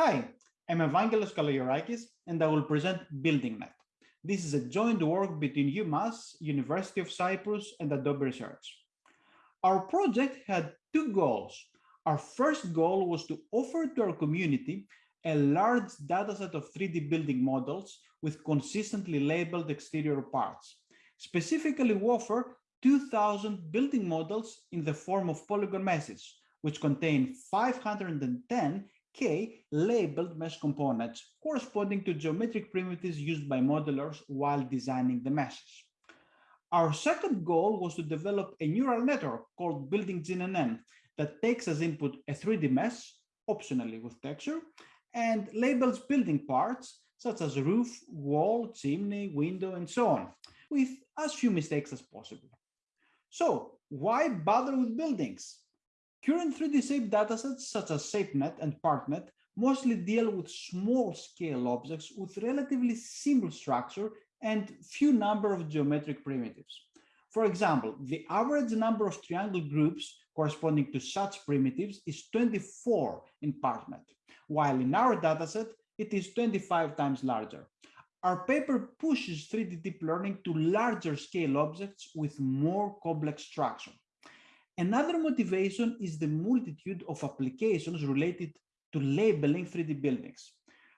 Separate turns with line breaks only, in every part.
Hi, I'm Evangelos Kalogerakis, and I will present BuildingNet. This is a joint work between UMass, University of Cyprus, and Adobe Research. Our project had two goals. Our first goal was to offer to our community a large dataset of 3D building models with consistently labeled exterior parts. Specifically, we offer 2,000 building models in the form of polygon meshes, which contain 510 K labeled mesh components corresponding to geometric primitives used by modelers while designing the meshes. Our second goal was to develop a neural network called Building GNN that takes as input a 3D mesh, optionally with texture, and labels building parts such as roof, wall, chimney, window, and so on, with as few mistakes as possible. So why bother with buildings? Current 3D shape datasets such as ShapeNet and PartNet mostly deal with small scale objects with relatively simple structure and few number of geometric primitives. For example, the average number of triangle groups corresponding to such primitives is 24 in PartNet, while in our dataset, it is 25 times larger. Our paper pushes 3D deep learning to larger scale objects with more complex structure. Another motivation is the multitude of applications related to labeling 3D buildings.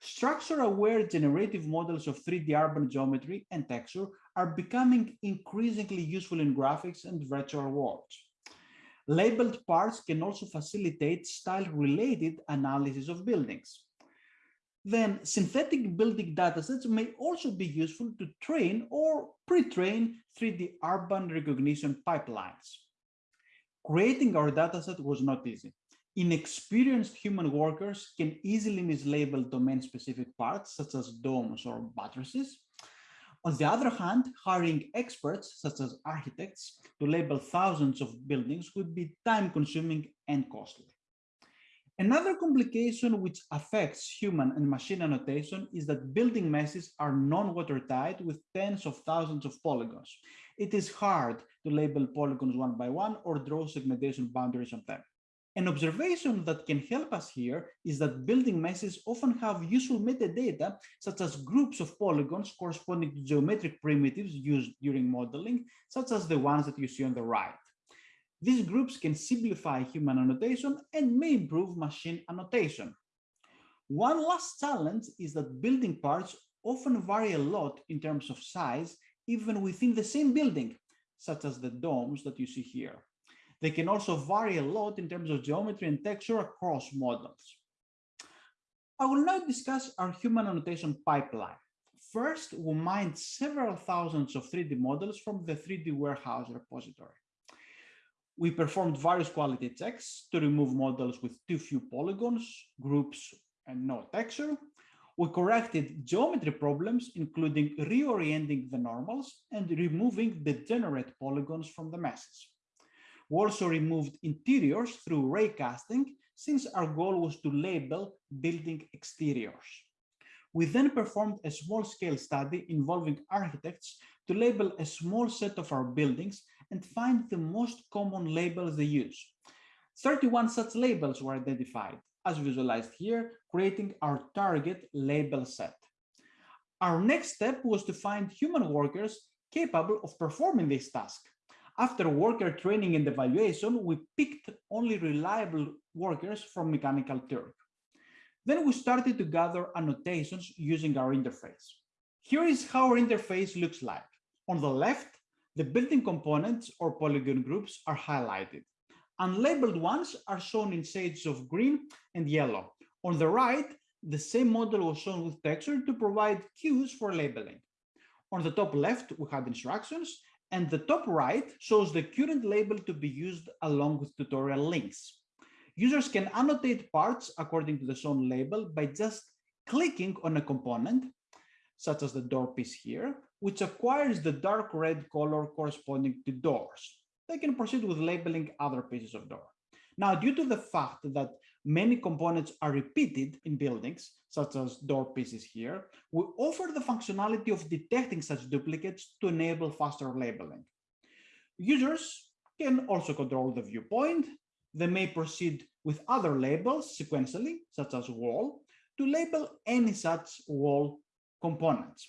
Structure-aware generative models of 3D urban geometry and texture are becoming increasingly useful in graphics and virtual worlds. Labeled parts can also facilitate style-related analysis of buildings then synthetic building datasets may also be useful to train or pre-train 3D urban recognition pipelines. Creating our dataset was not easy. Inexperienced human workers can easily mislabel domain-specific parts, such as domes or buttresses. On the other hand, hiring experts, such as architects, to label thousands of buildings would be time-consuming and costly. Another complication which affects human and machine annotation is that building meshes are non-watertight with tens of thousands of polygons. It is hard to label polygons one by one or draw segmentation boundaries on them. An observation that can help us here is that building meshes often have useful metadata, such as groups of polygons corresponding to geometric primitives used during modeling, such as the ones that you see on the right. These groups can simplify human annotation and may improve machine annotation. One last challenge is that building parts often vary a lot in terms of size, even within the same building, such as the domes that you see here. They can also vary a lot in terms of geometry and texture across models. I will now discuss our human annotation pipeline. First, we mined several thousands of 3D models from the 3D warehouse repository. We performed various quality checks to remove models with too few polygons, groups, and no texture. We corrected geometry problems, including reorienting the normals and removing degenerate polygons from the meshes. We also removed interiors through ray casting, since our goal was to label building exteriors. We then performed a small-scale study involving architects to label a small set of our buildings and find the most common labels they use. 31 such labels were identified, as visualized here, creating our target label set. Our next step was to find human workers capable of performing this task. After worker training and evaluation, we picked only reliable workers from Mechanical Turk. Then we started to gather annotations using our interface. Here is how our interface looks like. On the left, the building components or polygon groups are highlighted. Unlabeled ones are shown in shades of green and yellow. On the right, the same model was shown with texture to provide cues for labeling. On the top left, we had instructions, and the top right shows the current label to be used along with tutorial links. Users can annotate parts according to the shown label by just clicking on a component, such as the door piece here, which acquires the dark red color corresponding to doors. They can proceed with labeling other pieces of door. Now, due to the fact that many components are repeated in buildings, such as door pieces here, we offer the functionality of detecting such duplicates to enable faster labeling. Users can also control the viewpoint. They may proceed with other labels sequentially, such as wall, to label any such wall components.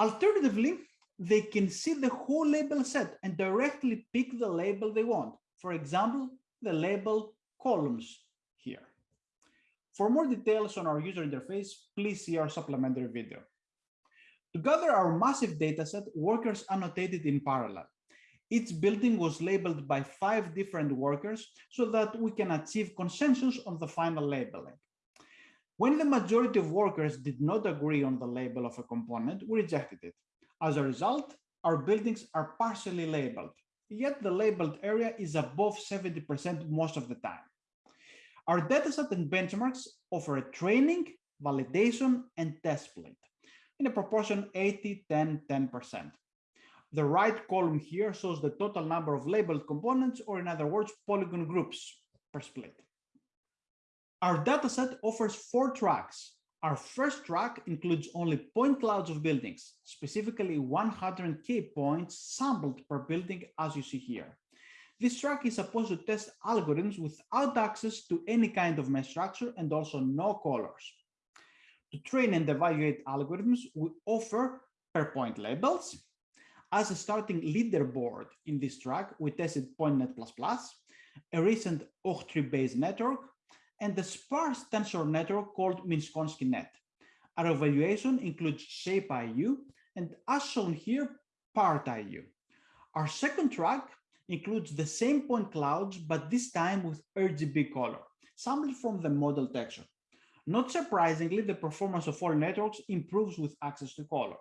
Alternatively, they can see the whole label set and directly pick the label they want. For example, the label columns here. For more details on our user interface, please see our supplementary video. To gather our massive dataset, workers annotated in parallel. Each building was labeled by five different workers so that we can achieve consensus on the final labeling. When the majority of workers did not agree on the label of a component, we rejected it. As a result, our buildings are partially labeled, yet the labeled area is above 70% most of the time. Our dataset and benchmarks offer a training, validation, and test split in a proportion 80, 10, 10%. The right column here shows the total number of labeled components, or in other words, polygon groups per split. Our dataset offers four tracks. Our first track includes only point clouds of buildings, specifically 100K points sampled per building, as you see here. This track is supposed to test algorithms without access to any kind of mesh structure and also no colors. To train and evaluate algorithms, we offer per point labels. As a starting leaderboard in this track, we tested PointNet++, a recent Octree-based network, and the sparse tensor network called Minkowski net. Our evaluation includes ShapeIU and as shown here, PartIU. Our second track includes the same point clouds, but this time with RGB color, sampled from the model texture. Not surprisingly, the performance of all networks improves with access to color.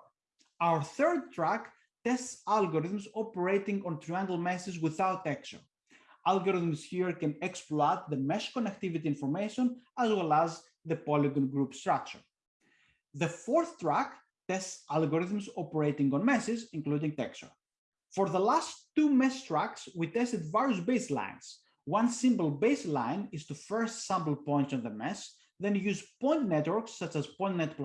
Our third track tests algorithms operating on triangle meshes without texture algorithms here can exploit the mesh connectivity information as well as the polygon group structure. The fourth track tests algorithms operating on meshes, including texture. For the last two mesh tracks, we tested various baselines. One simple baseline is to first sample points on the mesh, then use point networks such as PointNet++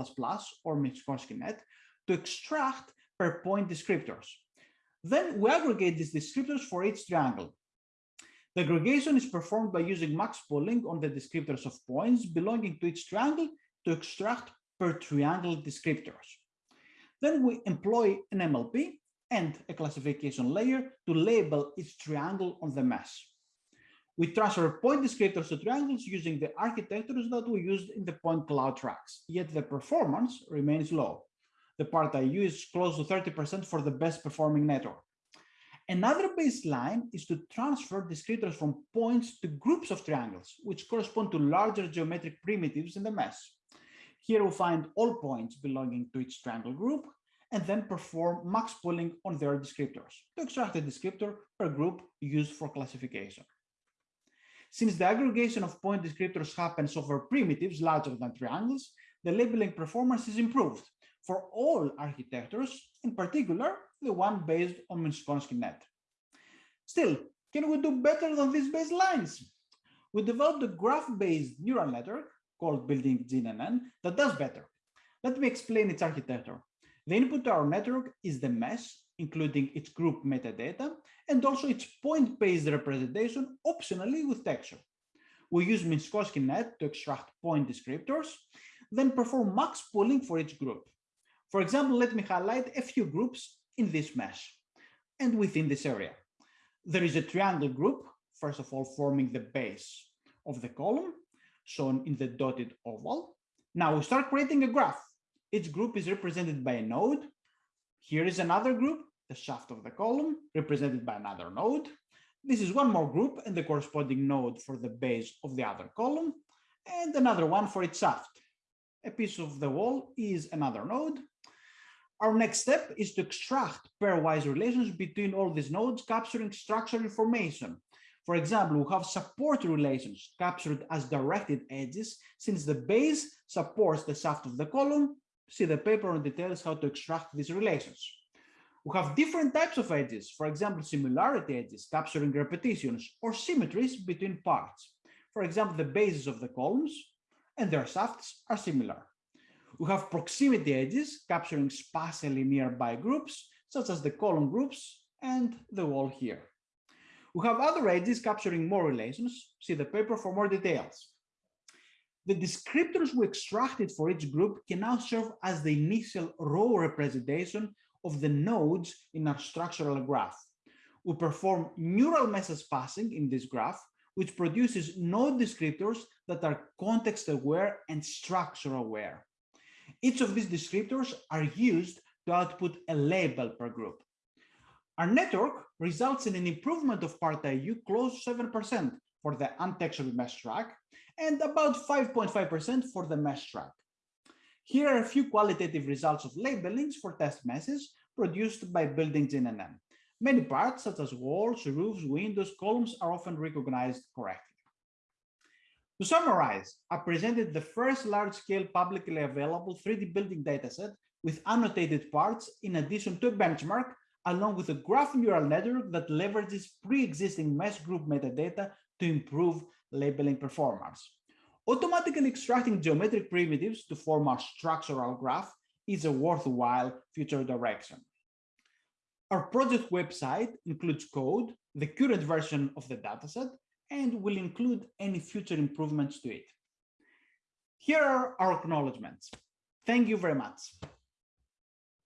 or Minkowski net to extract per point descriptors. Then we aggregate these descriptors for each triangle. The aggregation is performed by using max pooling on the descriptors of points belonging to each triangle to extract per triangle descriptors. Then we employ an MLP and a classification layer to label each triangle on the mesh. We transfer point descriptors to triangles using the architectures that we used in the point cloud tracks, yet the performance remains low. The PartIU is close to 30% for the best performing network. Another baseline is to transfer descriptors from points to groups of triangles, which correspond to larger geometric primitives in the mesh. Here we find all points belonging to each triangle group and then perform max pooling on their descriptors to extract a descriptor per group used for classification. Since the aggregation of point descriptors happens over primitives larger than triangles, the labeling performance is improved for all architectures, in particular the one based on Minkowski net. Still, can we do better than these baselines? We developed a graph-based neural network called Building GNN that does better. Let me explain its architecture. The input to our network is the mesh, including its group metadata, and also its point-based representation, optionally with texture. We use Minkowski net to extract point descriptors, then perform max pooling for each group. For example, let me highlight a few groups in this mesh and within this area. There is a triangle group, first of all, forming the base of the column, shown in the dotted oval. Now we start creating a graph. Each group is represented by a node. Here is another group, the shaft of the column, represented by another node. This is one more group and the corresponding node for the base of the other column, and another one for its shaft. A piece of the wall is another node, our next step is to extract pairwise relations between all these nodes, capturing structural information. For example, we have support relations captured as directed edges, since the base supports the shaft of the column. See the paper on details how to extract these relations. We have different types of edges, for example, similarity edges capturing repetitions or symmetries between parts. For example, the bases of the columns and their shafts are similar. We have proximity edges capturing spatially nearby groups, such as the column groups and the wall here. We have other edges capturing more relations. See the paper for more details. The descriptors we extracted for each group can now serve as the initial raw representation of the nodes in our structural graph. We perform neural message passing in this graph, which produces node descriptors that are context aware and structure aware. Each of these descriptors are used to output a label per group. Our network results in an improvement of part IU close to 7% for the untextured mesh track and about 5.5% for the mesh track. Here are a few qualitative results of labelings for test meshes produced by Building GNN. Many parts, such as walls, roofs, windows, columns, are often recognized correctly. To summarize, I presented the first large-scale publicly available 3D building dataset with annotated parts in addition to a benchmark, along with a graph neural network that leverages pre-existing mesh group metadata to improve labeling performance. Automatically extracting geometric primitives to form a structural graph is a worthwhile future direction. Our project website includes code, the current version of the dataset, and will include any future improvements to it. Here are our acknowledgements. Thank you very much.